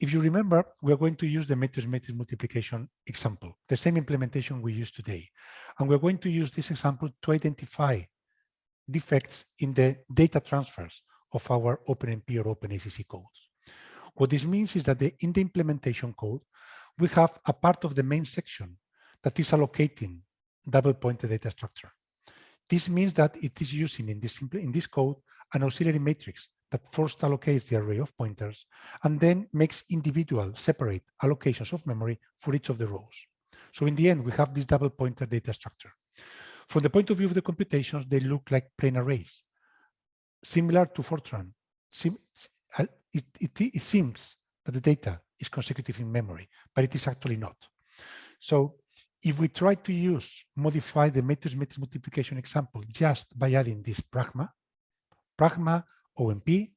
if you remember, we're going to use the matrix-matrix multiplication example, the same implementation we use today. And we're going to use this example to identify defects in the data transfers of our OpenMP or OpenACC codes. What this means is that the, in the implementation code, we have a part of the main section that is allocating double pointed data structure. This means that it is using in this, in this code an auxiliary matrix that first allocates the array of pointers and then makes individual separate allocations of memory for each of the rows. So in the end, we have this double pointer data structure. From the point of view of the computations, they look like plain arrays. Similar to Fortran, uh, it, it, it seems that the data is consecutive in memory, but it is actually not. So if we try to use, modify the matrix matrix multiplication example just by adding this pragma, pragma OMP,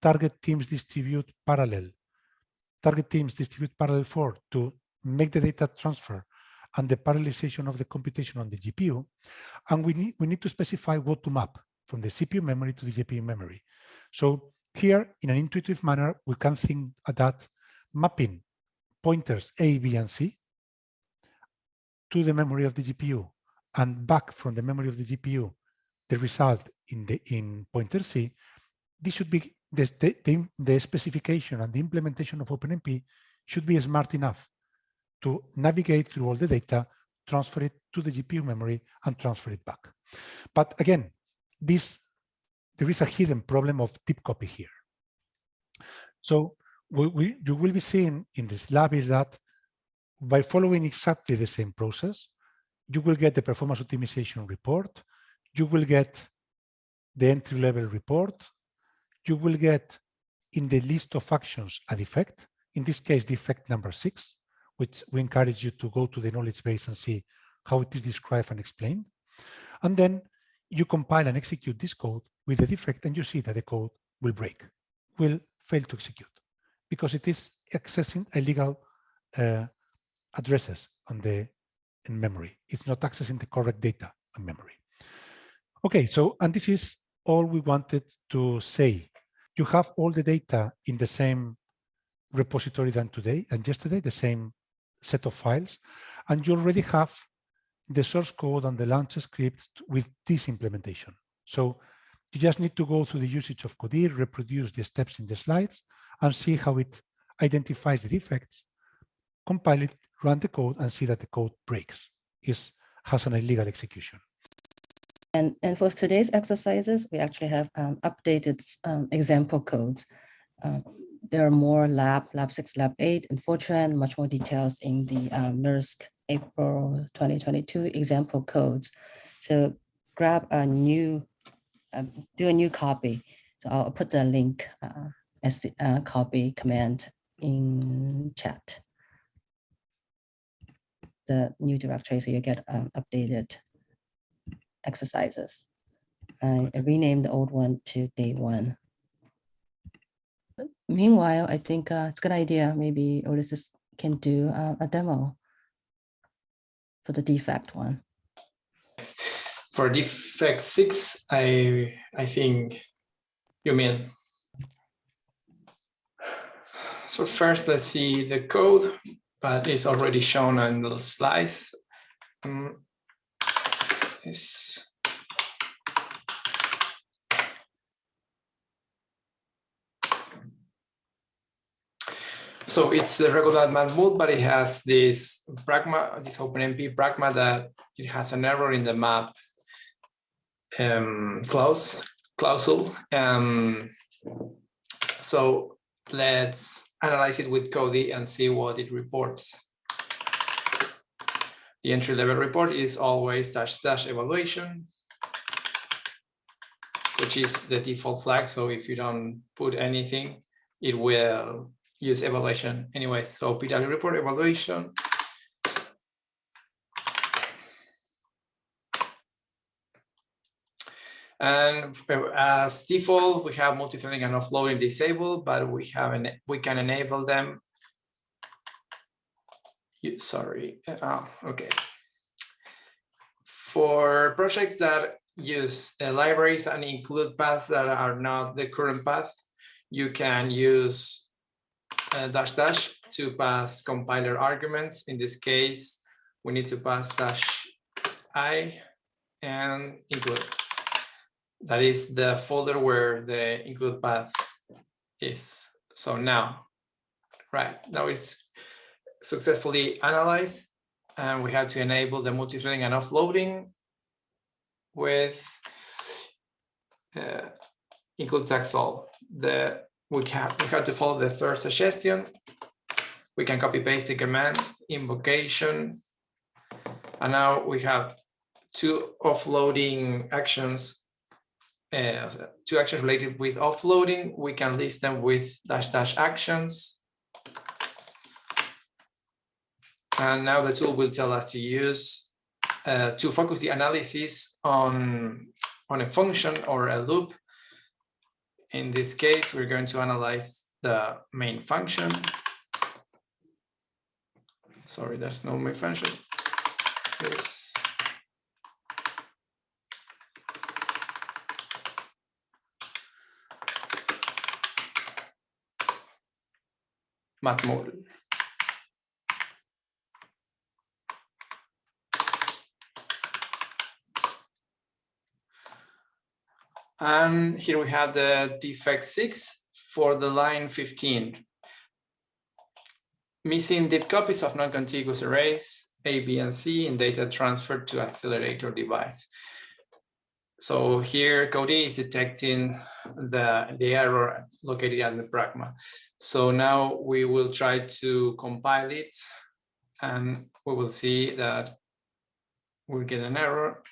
target teams distribute parallel. Target teams distribute parallel for to make the data transfer and the parallelization of the computation on the GPU. And we need, we need to specify what to map from the CPU memory to the GPU memory. So here, in an intuitive manner, we can think that mapping pointers A, B, and C to the memory of the GPU and back from the memory of the GPU the result in the in pointer C this should be the, the, the specification and the implementation of OpenMP should be smart enough to navigate through all the data, transfer it to the GPU memory and transfer it back. But again, this there is a hidden problem of deep copy here. So we, we, you will be seeing in this lab is that by following exactly the same process, you will get the performance optimization report, you will get the entry level report, you will get in the list of actions a defect, in this case, defect number six, which we encourage you to go to the knowledge base and see how it is described and explained. And then you compile and execute this code with the defect and you see that the code will break, will fail to execute because it is accessing illegal uh, addresses on the in memory. It's not accessing the correct data in memory. Okay, so, and this is all we wanted to say you have all the data in the same repository than today and yesterday, the same set of files, and you already have the source code and the launch scripts with this implementation. So you just need to go through the usage of Codee, reproduce the steps in the slides, and see how it identifies the defects, compile it, run the code, and see that the code breaks, is has an illegal execution. And, and for today's exercises, we actually have um, updated um, example codes. Um, there are more lab, lab six, lab eight, and Fortran, much more details in the um, NERSC April 2022 example codes. So grab a new, uh, do a new copy. So I'll put the link uh, as the uh, copy command in chat. The new directory, so you get um, updated exercises. I renamed the old one to day one. Meanwhile, I think uh, it's a good idea. Maybe Ulysses can do uh, a demo for the defect one. For defect six, I I think you mean. So first, let's see the code, but it's already shown on the slides. Um, is so it's the regular mode, but it has this pragma, this OpenMP pragma that it has an error in the map um, clause. Um, so let's analyze it with Codee and see what it reports. The entry level report is always dash dash evaluation, which is the default flag. So if you don't put anything, it will use evaluation anyway. So PW report evaluation. And as default, we have multi-threading and offloading disabled, but we have an, we can enable them you, sorry, uh, okay. For projects that use uh, libraries and include paths that are not the current path, you can use uh, dash dash to pass compiler arguments. In this case, we need to pass dash i and include. That is the folder where the include path is. So now, right, now it's successfully analyze, and we have to enable the multi-threading and offloading with uh, include all. The we can we have to follow the first suggestion. We can copy paste the command invocation, and now we have two offloading actions. Uh, two actions related with offloading. We can list them with dash dash actions. And now the tool will tell us to use uh, to focus the analysis on, on a function or a loop. In this case, we're going to analyze the main function. Sorry, there's no main function. It's matmul. And here we have the defect six for the line 15. Missing deep copies of non-contiguous arrays A, B, and C in data transferred to accelerator device. So here Codee is detecting the, the error located at the pragma. So now we will try to compile it and we will see that we'll get an error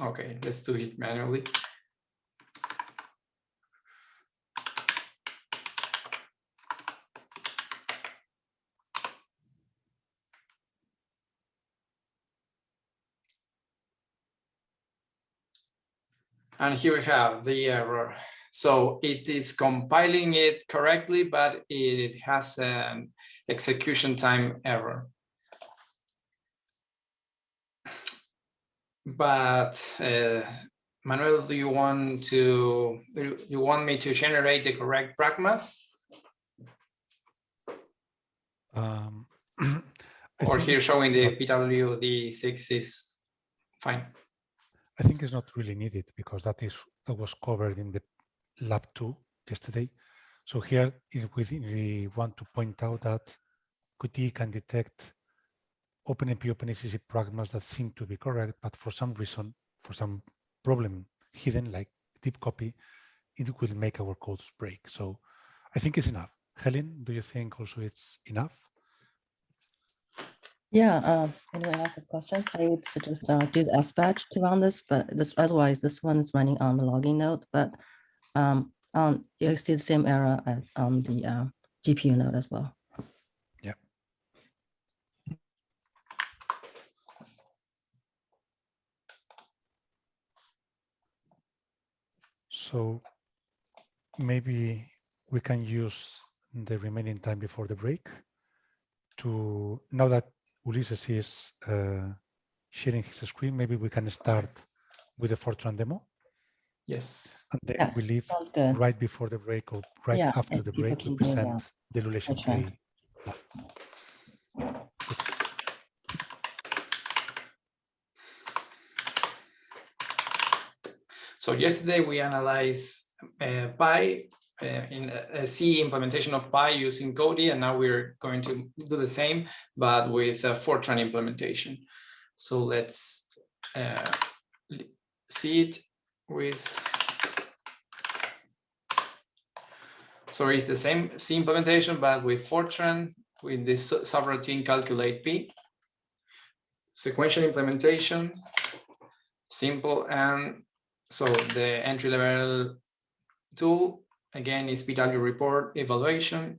Okay, let's do it manually. And here we have the error. So it is compiling it correctly, but it has an execution time error. But uh, Manuel, do you want to, do you want me to generate the correct pragmas? Um, Or here showing the PWD6 is fine. I think it's not really needed because that is that was covered in the lab two yesterday. So here if we, we want to point out that Codee can detect OpenMP, OpenACC pragmas that seem to be correct, but for some reason, for some problem hidden like deep copy, it will make our codes break. So I think it's enough. Helen, do you think also it's enough? Yeah, anyone else have questions? I would suggest uh, do the S batch to run this, but this otherwise this one is running on the logging node, but um, um, you see the same error on the uh, GPU node as well. So maybe we can use the remaining time before the break to, now that Ulises is uh, sharing his screen, maybe we can start with the Fortran demo Yes. and then Yeah, we leave right before the break or right Yeah, after the break, we can do that. present the Lulation Fortran. Play So yesterday we analyzed uh, Pi uh, in a C implementation of Pi using Codee, and now we're going to do the same, but with a Fortran implementation. So let's uh, see it with. So it's the same C implementation, but with Fortran, with this subroutine calculate P. Sequential implementation, simple and so the entry level tool again is PW report evaluation.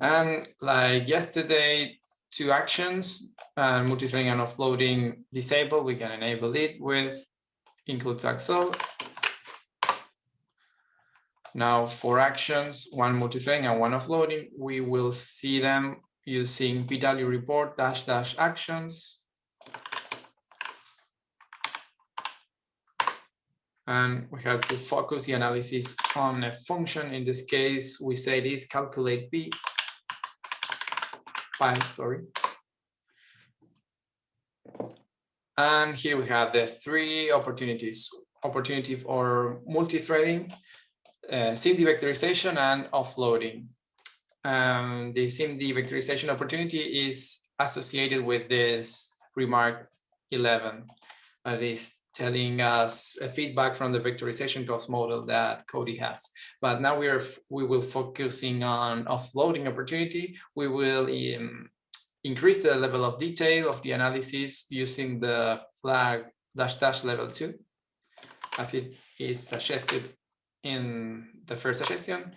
And like yesterday, two actions, uh, multi-threading and offloading disabled, we can enable it with include Axel. Now for actions, one multi-threading and one offloading, we will see them using PW report dash dash actions. And we have to focus the analysis on a function. In this case, we say this calculate p pi, sorry. And here we have the three opportunities, opportunity for multi-threading, uh, SIMD vectorization and offloading. Um, the SIMD vectorization opportunity is associated with this remark 11 that is telling us a feedback from the vectorization cost model that Codee has. But now we are we will focusing on offloading opportunity. We will um, increase the level of detail of the analysis using the flag dash dash level two, as it is suggested in the first suggestion.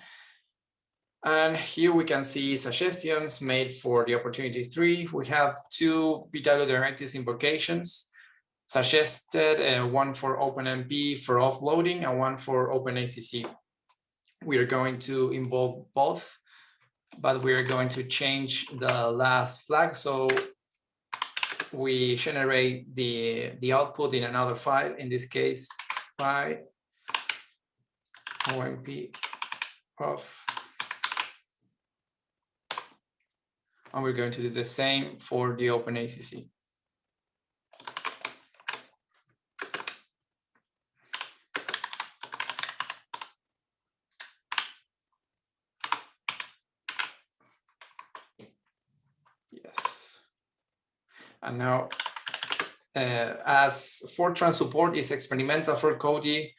And here we can see suggestions made for the opportunity three. We have two PW directives invocations suggested, uh, one for OpenMP for offloading and one for OpenACC. We are going to involve both, but we are going to change the last flag. So we generate the, the output in another file, in this case, by OMP of and we're going to do the same for the OpenACC. Yes. And now, uh, as Fortran support is experimental for Codee,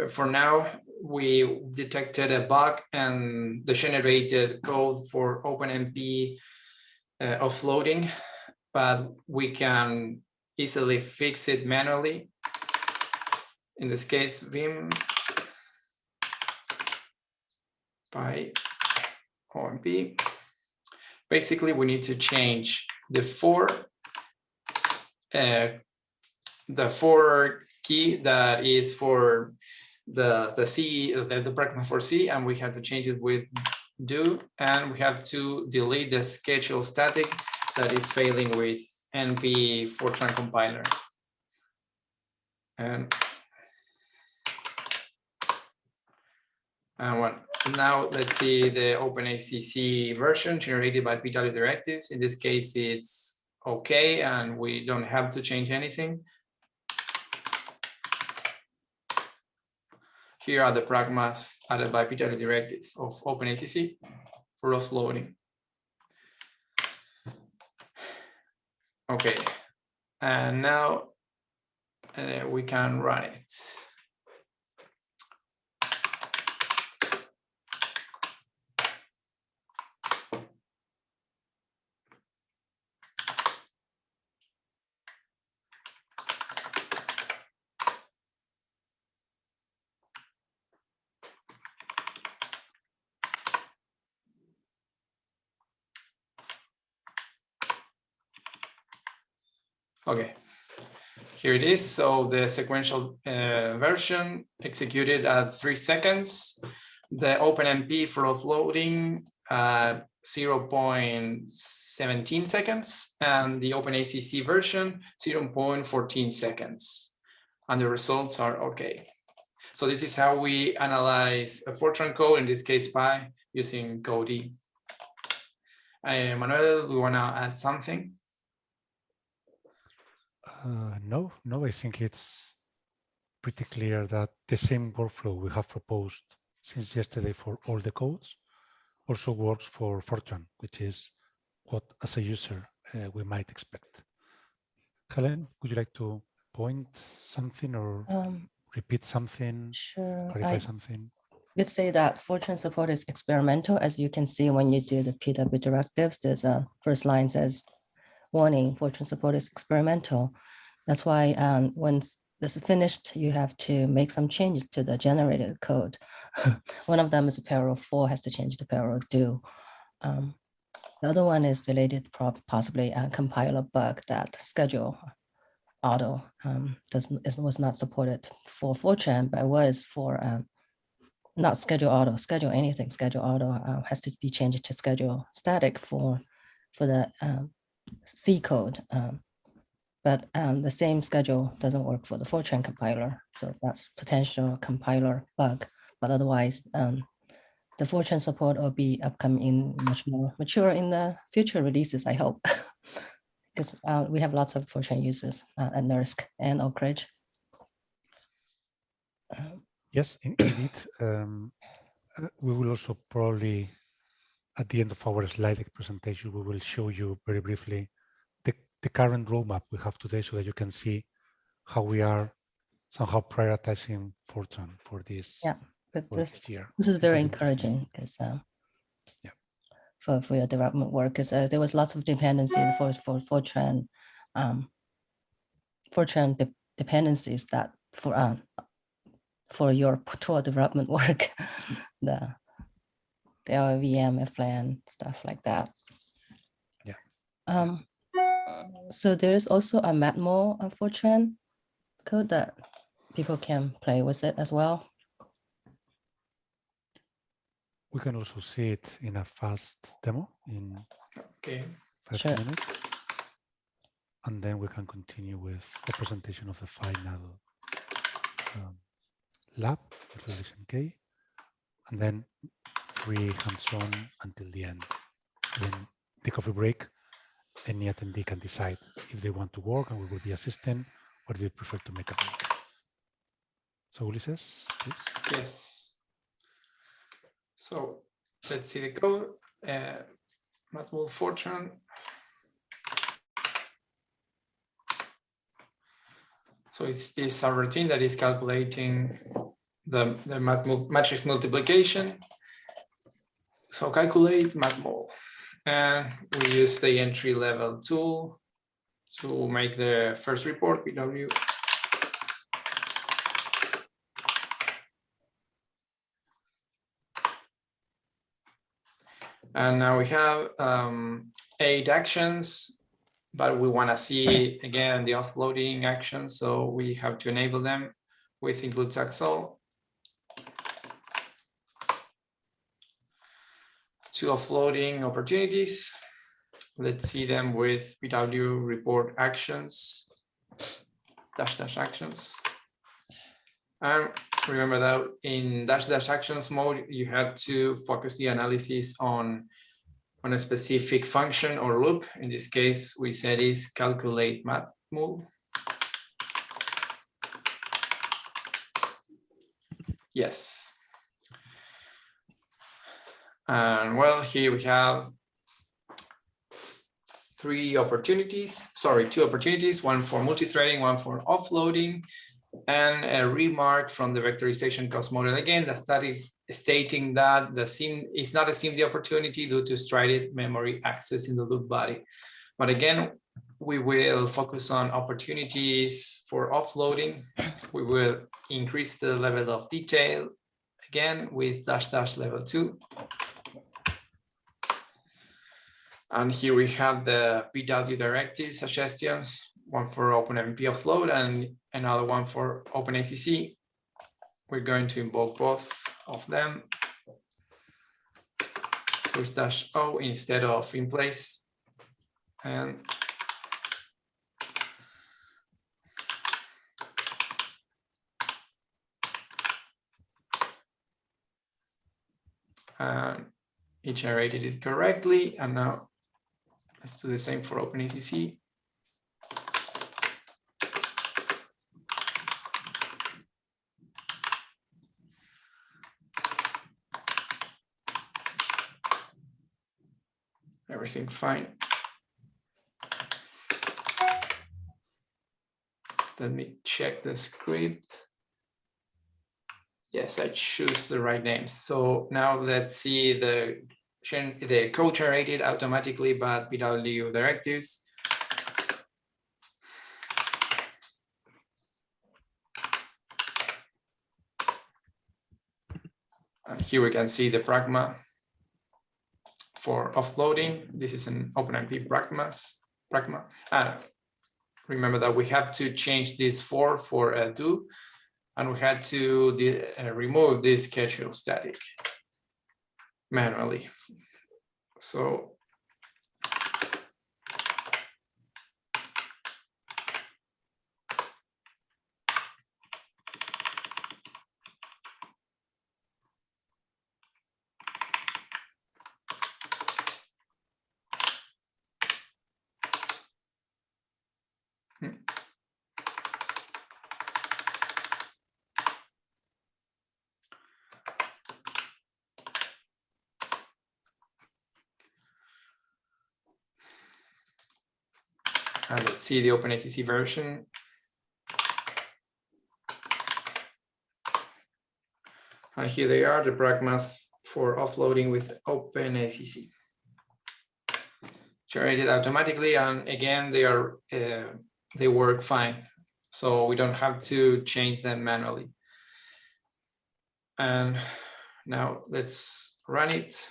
uh, for now, we detected a bug and the generated code for OpenMP uh, offloading, but we can easily fix it manually. In this case, Vim by OMP. Basically, we need to change the four uh, the four key that is for the the C the, the pragma for C, and we have to change it with do, and we have to delete the schedule static that is failing with NP Fortran compiler. And and what now let's see the OpenACC version generated by PW directives. In this case, it's okay, and we don't have to change anything. Here are the pragmas added by PW directives of OpenACC for offloading. Okay, and now uh, we can run it. Okay, here it is. So the sequential uh, version executed at three seconds. The OpenMP for offloading uh, 0.17 seconds and the OpenACC version 0.14 seconds. And the results are okay. So this is how we analyze a Fortran code, in this case Pi, using Codee. Uh, Manuel, do you want to add something? Uh, no, no, I think it's pretty clear that the same workflow we have proposed since yesterday for all the codes also works for Fortran, which is what as a user uh, we might expect. Helen, would you like to point something or Um, repeat something, sure. clarify I something? could say that Fortran support is experimental. As you can see, when you do the PW directives, there's a first line says, warning, Fortran support is experimental. That's why um, once this is finished, you have to make some changes to the generated code. One of them is parallel four has to change the parallel do. Um, The other one is related possibly a compiler bug that schedule auto um, doesn't is, was not supported for Fortran, but was for um, not schedule auto, schedule anything, schedule auto uh, has to be changed to schedule static for for the um, C code. Um, but um, the same schedule doesn't work for the Fortran compiler. So that's potential compiler bug. But otherwise, um, the Fortran support will be upcoming in much more mature in the future releases, I hope. Because uh, we have lots of Fortran users uh, at NERSC and Oak Ridge. Um, Yes, indeed. Um, uh, we will also probably, at the end of our slide deck presentation, we will show you very briefly the, the current roadmap we have today so that you can see how we are somehow prioritizing Fortran for this, Yeah, But this this year. This is very will be interesting. encouraging because um, Yeah. for for your development work, because uh, there was lots of dependency for for Fortran, um, Fortran de- dependencies that for um for your tool development work, the the LLVM, Flang stuff like that. Yeah. Um. So there is also a Matmul uh, Fortran code that people can play with it as well. We can also see it in a fast demo in Okay, five Sure. minutes. And then we can continue with the presentation of the final um, lab with Relation K. And then free hands-on until the end. In the coffee break, any attendee can decide if they want to work and we will be assisting or they prefer to make a break. So Ulysses, please. yes. So let's see the code. Uh, Matmul Fortran. So it's this a routine that is calculating the, the matrix multiplication. So calculate matmul. And we use the entry level tool to make the first report, PW. And now we have um, eight actions, but we want to see again the offloading actions. So we have to enable them with include taxol. Two offloading opportunities. Let's see them with PW report actions, dash dash actions. And remember that in dash dash actions mode, you had to focus the analysis on, on a specific function or loop. In this case, we said is calculate matmul. Yes. And well, here we have three opportunities, sorry, two opportunities, one for multi-threading, one for offloading, and a remark from the vectorization cost model again that study stating that the SIM is not a SIMD opportunity due to strided memory access in the loop body. But again, we will focus on opportunities for offloading. We will increase the level of detail again with dash dash level two. And here we have the PW directive suggestions, one for OpenMP offload and another one for OpenACC. We're going to invoke both of them. With dash O instead of in place. And and it generated it correctly. And now let's do the same for OpenACC. Everything fine. Let me check the script. Yes, I choose the right names. So now let's see the the code generated automatically by PW directives. And here we can see the pragma for offloading. This is an OpenMP pragmas, pragma. Uh, remember that we have to change this for for a do, and we had to uh, remove this schedule static manually. So hmm. And let's see the OpenACC version. And here they are, the pragmas for offloading with OpenACC. Generated automatically, and again, they are uh, they work fine. So we don't have to change them manually. And now let's run it.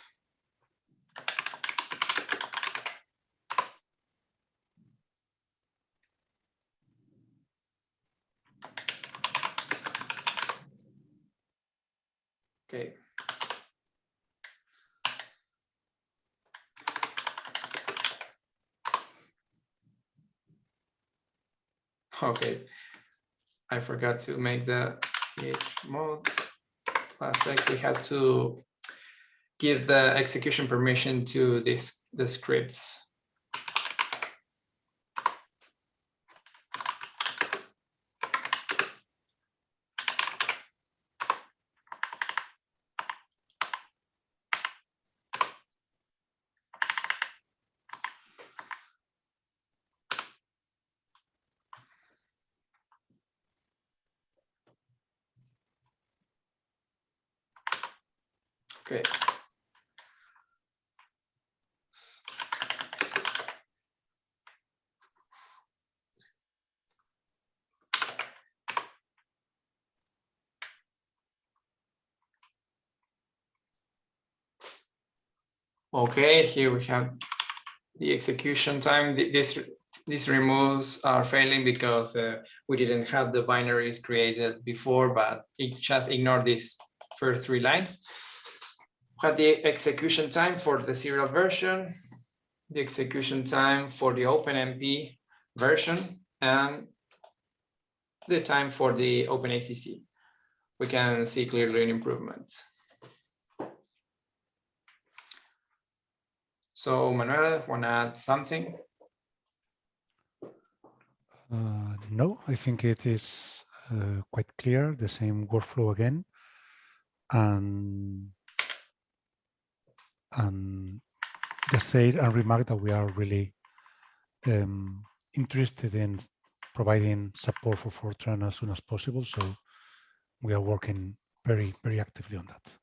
Okay. Okay, I forgot to make the chmod plus x. We had to give the execution permission to this the scripts. Okay. Okay, here we have the execution time. Th- This, removes are failing because uh, we didn't have the binaries created before, but it just ignore these first three lines had the execution time for the serial version, the execution time for the OpenMP version, and the time for the OpenACC. We can see clearly an improvement. So Manuel, want to add something? Uh, no, I think it is uh, quite clear, the same workflow again. And, and just say and remark that we are really um, interested in providing support for Fortran as soon as possible. So we are working very, very actively on that.